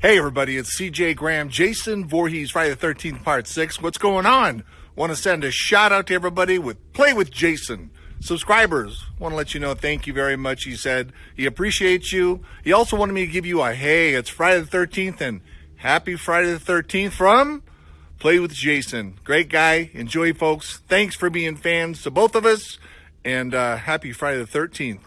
Hey everybody, it's CJ Graham, Jason Voorhees, Friday the 13th, part 6. What's going on? Want to send a shout out to everybody with Play with Jason. Subscribers, want to let you know thank you very much. He said he appreciates you. He also wanted me to give you a hey, it's Friday the 13th and happy Friday the 13th from Play with Jason. Great guy. Enjoy, folks. Thanks for being fans to both of us and uh, happy Friday the 13th.